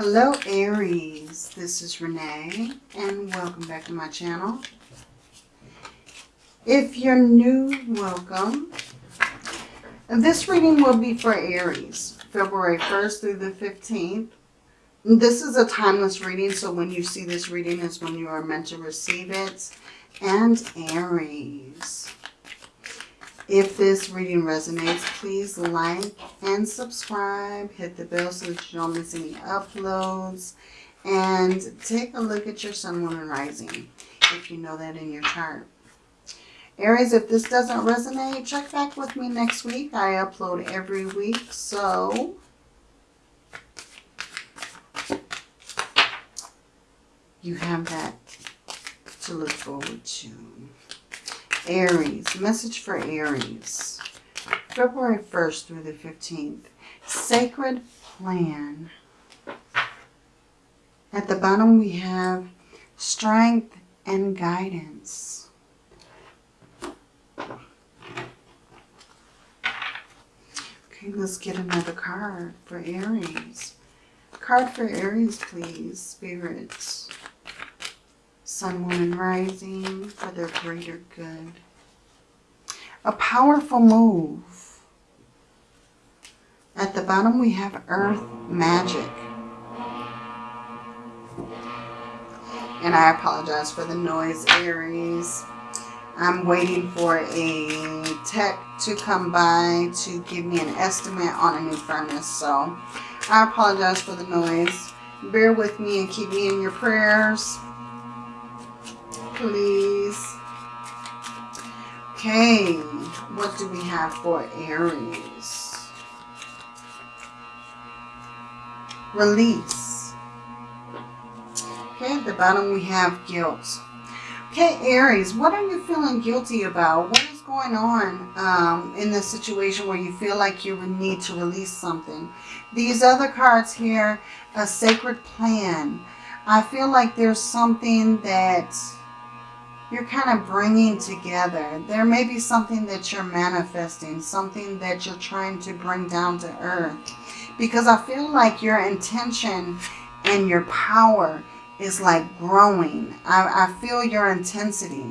Hello Aries, this is Renee and welcome back to my channel. If you're new, welcome. This reading will be for Aries, February 1st through the 15th. This is a timeless reading, so when you see this reading is when you are meant to receive it. And Aries. If this reading resonates, please like and subscribe. Hit the bell so that you don't miss any uploads. And take a look at your sun, moon, and rising if you know that in your chart. Aries, if this doesn't resonate, check back with me next week. I upload every week, so... You have that to look forward to. Aries, message for Aries. February 1st through the 15th. Sacred plan. At the bottom we have strength and guidance. Okay, let's get another card for Aries. Card for Aries, please, spirits sun, moon, and rising for their greater good. A powerful move. At the bottom we have earth magic. And I apologize for the noise, Aries. I'm waiting for a tech to come by to give me an estimate on a new furnace. So I apologize for the noise. Bear with me and keep me in your prayers please. Okay, what do we have for Aries? Release. Okay, at the bottom we have guilt. Okay, Aries, what are you feeling guilty about? What is going on um, in this situation where you feel like you would need to release something? These other cards here, a sacred plan. I feel like there's something that you're kind of bringing together. There may be something that you're manifesting, something that you're trying to bring down to earth. Because I feel like your intention and your power is like growing. I, I feel your intensity,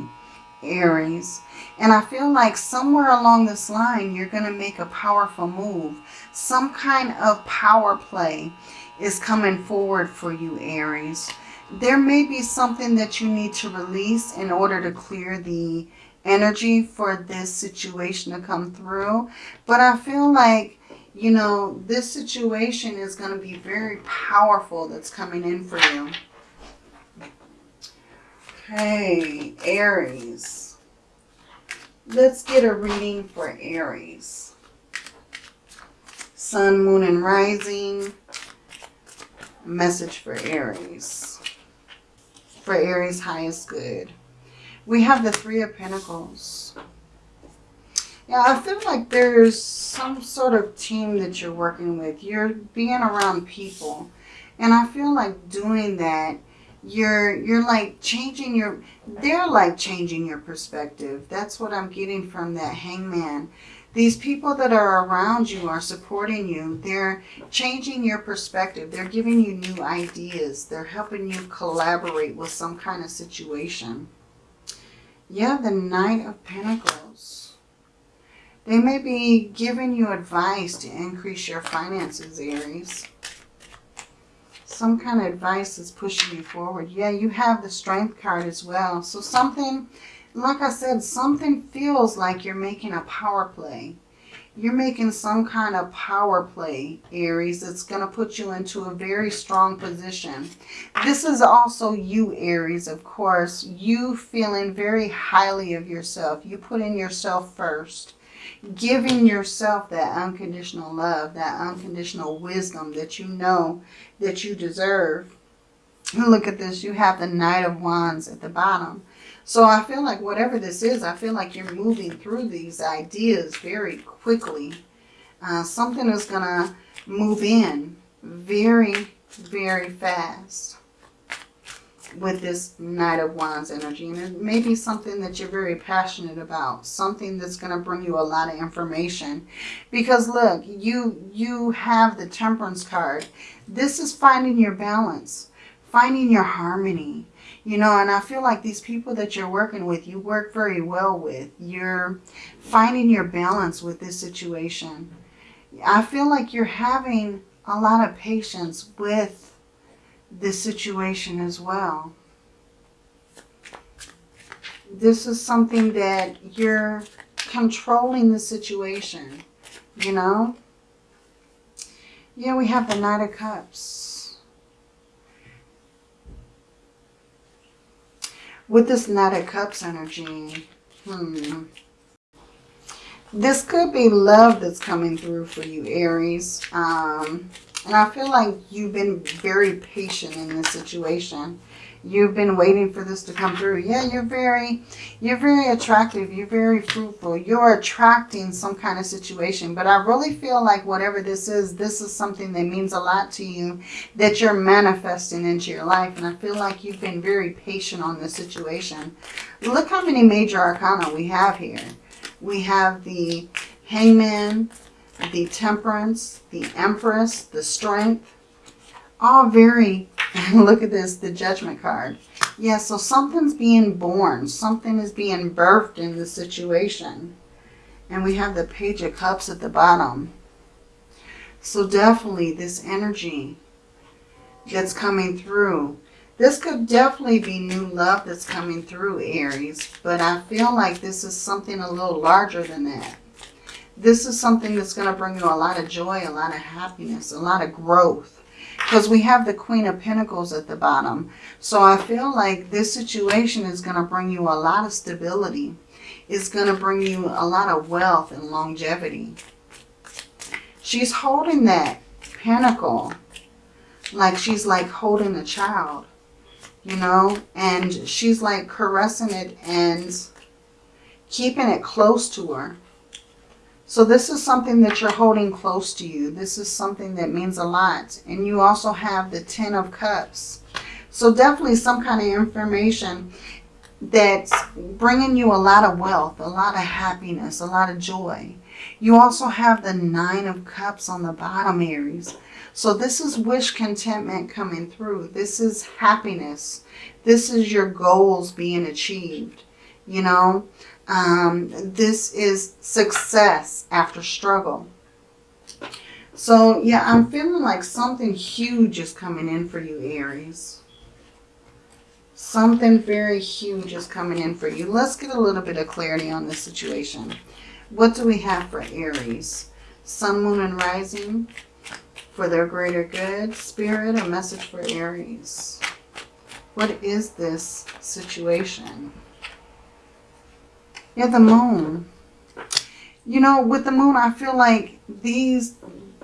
Aries. And I feel like somewhere along this line, you're going to make a powerful move. Some kind of power play is coming forward for you, Aries there may be something that you need to release in order to clear the energy for this situation to come through. But I feel like, you know, this situation is going to be very powerful that's coming in for you. Okay, Aries. Let's get a reading for Aries. Sun, Moon, and Rising. Message for Aries for Aries' highest good. We have the Three of Pentacles. Yeah, I feel like there's some sort of team that you're working with. You're being around people. And I feel like doing that, you're you're like changing your they're like changing your perspective. That's what I'm getting from that hangman. These people that are around you are supporting you. They're changing your perspective. They're giving you new ideas. They're helping you collaborate with some kind of situation. Yeah, the Knight of Pentacles. They may be giving you advice to increase your finances, Aries. Some kind of advice is pushing you forward. Yeah, you have the Strength card as well. So something like I said, something feels like you're making a power play. You're making some kind of power play, Aries, that's going to put you into a very strong position. This is also you, Aries, of course. You feeling very highly of yourself. You putting yourself first. Giving yourself that unconditional love, that unconditional wisdom that you know that you deserve. Look at this. You have the Knight of Wands at the bottom. So I feel like whatever this is, I feel like you're moving through these ideas very quickly. Uh, something is going to move in very, very fast. with this Knight of Wands energy. And it may be something that you're very passionate about. Something that's going to bring you a lot of information. Because look, you, you have the Temperance card. This is finding your balance. Finding your harmony. You know, and I feel like these people that you're working with, you work very well with. You're finding your balance with this situation. I feel like you're having a lot of patience with this situation as well. This is something that you're controlling the situation, you know? Yeah, we have the Knight of Cups. With this Knight of Cups energy, hmm. This could be love that's coming through for you, Aries. Um, and I feel like you've been very patient in this situation. You've been waiting for this to come through. Yeah, you're very, you're very attractive. You're very fruitful. You're attracting some kind of situation. But I really feel like whatever this is, this is something that means a lot to you that you're manifesting into your life. And I feel like you've been very patient on this situation. Look how many major arcana we have here. We have the hangman, the temperance, the empress, the strength, all very, look at this, the judgment card. Yeah, so something's being born. Something is being birthed in the situation. And we have the page of cups at the bottom. So definitely this energy that's coming through. This could definitely be new love that's coming through, Aries. But I feel like this is something a little larger than that. This is something that's going to bring you a lot of joy, a lot of happiness, a lot of growth. Because we have the Queen of Pentacles at the bottom. So I feel like this situation is going to bring you a lot of stability. It's going to bring you a lot of wealth and longevity. She's holding that pentacle like she's like holding a child, you know, and she's like caressing it and keeping it close to her. So this is something that you're holding close to you. This is something that means a lot. And you also have the Ten of Cups. So definitely some kind of information that's bringing you a lot of wealth, a lot of happiness, a lot of joy. You also have the Nine of Cups on the bottom, Aries. So this is wish contentment coming through. This is happiness. This is your goals being achieved. You know, um, this is success after struggle. So, yeah, I'm feeling like something huge is coming in for you, Aries. Something very huge is coming in for you. Let's get a little bit of clarity on this situation. What do we have for Aries? Sun, Moon, and Rising for their greater good. Spirit, a message for Aries. What is this situation? Yeah, the moon. You know, with the moon, I feel like these,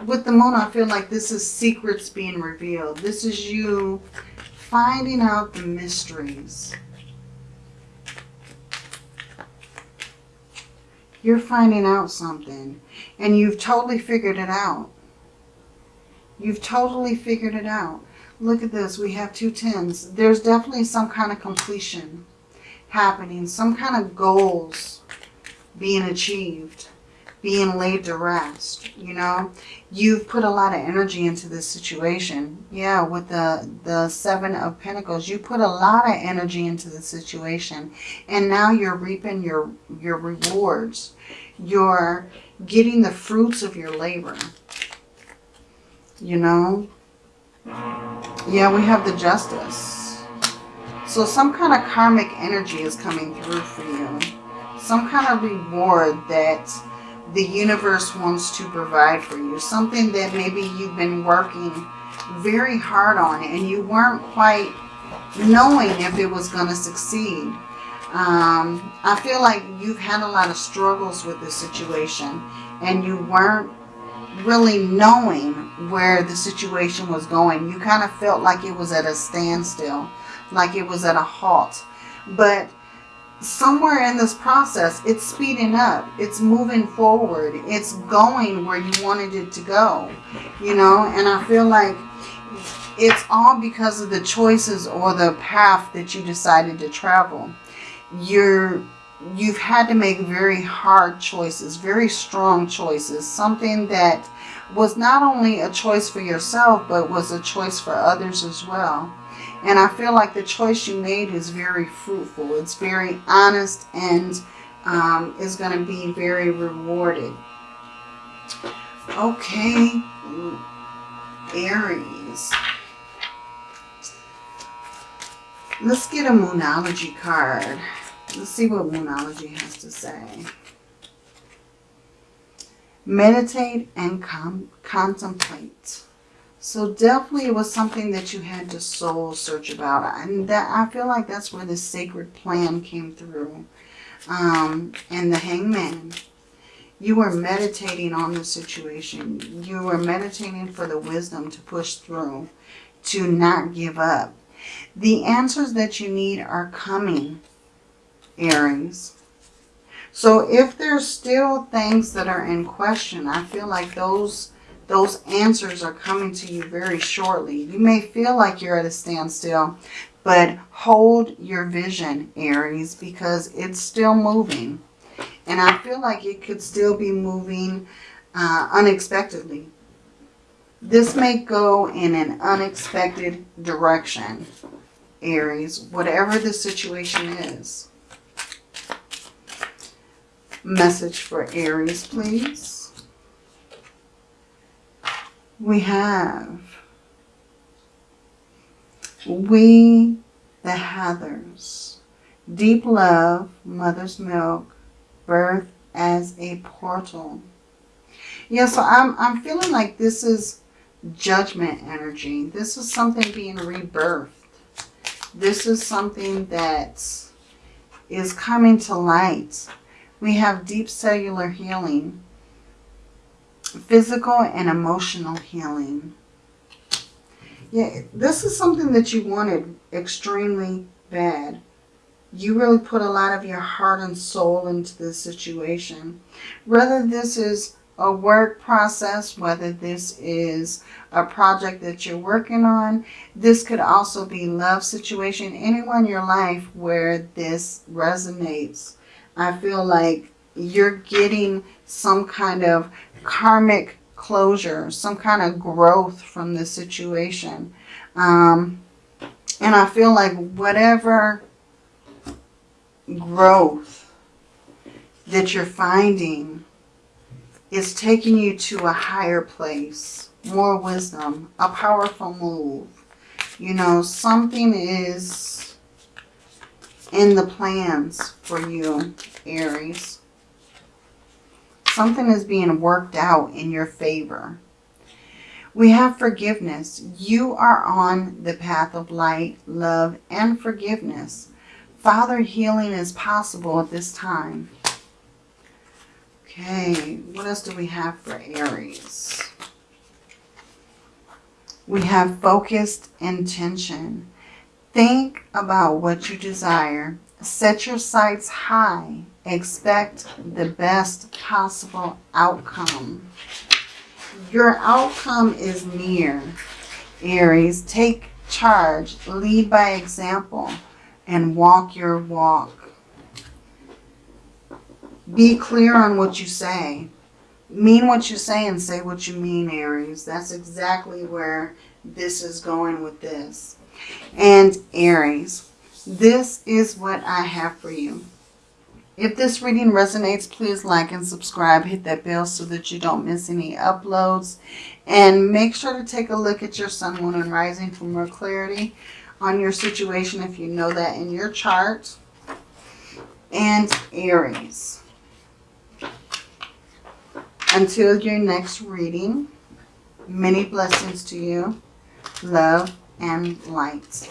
with the moon, I feel like this is secrets being revealed. This is you finding out the mysteries. You're finding out something and you've totally figured it out. You've totally figured it out. Look at this. We have two tens. There's definitely some kind of completion happening, some kind of goals being achieved, being laid to rest, you know. You've put a lot of energy into this situation. Yeah, with the, the Seven of Pentacles, you put a lot of energy into the situation. And now you're reaping your, your rewards. You're getting the fruits of your labor. You know? Yeah, we have the Justice. So some kind of karmic energy is coming through for you. Some kind of reward that the universe wants to provide for you. Something that maybe you've been working very hard on and you weren't quite knowing if it was going to succeed. Um, I feel like you've had a lot of struggles with this situation and you weren't really knowing where the situation was going. You kind of felt like it was at a standstill like it was at a halt. But somewhere in this process, it's speeding up. It's moving forward. It's going where you wanted it to go, you know. And I feel like it's all because of the choices or the path that you decided to travel. You're you've had to make very hard choices, very strong choices, something that was not only a choice for yourself, but was a choice for others as well. And I feel like the choice you made is very fruitful. It's very honest and um, is going to be very rewarded. Okay, Aries. Let's get a Moonology card. Let's see what Moonology has to say. Meditate and contemplate. So definitely it was something that you had to soul search about. And that I feel like that's where the sacred plan came through. Um, and the hangman. You were meditating on the situation. You were meditating for the wisdom to push through, to not give up. The answers that you need are coming, Aries. So if there's still things that are in question, I feel like those those answers are coming to you very shortly. You may feel like you're at a standstill, but hold your vision, Aries, because it's still moving. And I feel like it could still be moving uh, unexpectedly. This may go in an unexpected direction, Aries, whatever the situation is. Message for Aries, please. We have We the Heathers. Deep love, mother's milk, birth as a portal. Yeah, so I'm, I'm feeling like this is judgment energy. This is something being rebirthed. This is something that is coming to light. We have deep cellular healing, physical and emotional healing. Yeah, this is something that you wanted extremely bad. You really put a lot of your heart and soul into this situation. Whether this is a work process, whether this is a project that you're working on, this could also be love situation, anyone in your life where this resonates. I feel like you're getting some kind of karmic closure, some kind of growth from the situation. Um, and I feel like whatever growth that you're finding is taking you to a higher place, more wisdom, a powerful move. You know, something is in the plans for you, Aries. Something is being worked out in your favor. We have forgiveness. You are on the path of light, love, and forgiveness. Father, healing is possible at this time. Okay, what else do we have for Aries? We have focused intention. Think about what you desire. Set your sights high. Expect the best possible outcome. Your outcome is near, Aries. Take charge. Lead by example and walk your walk. Be clear on what you say. Mean what you say and say what you mean, Aries. That's exactly where this is going with this. And Aries, this is what I have for you. If this reading resonates, please like and subscribe. Hit that bell so that you don't miss any uploads. And make sure to take a look at your sun, moon, and rising for more clarity on your situation if you know that in your chart. And Aries. Until your next reading, many blessings to you, love and light.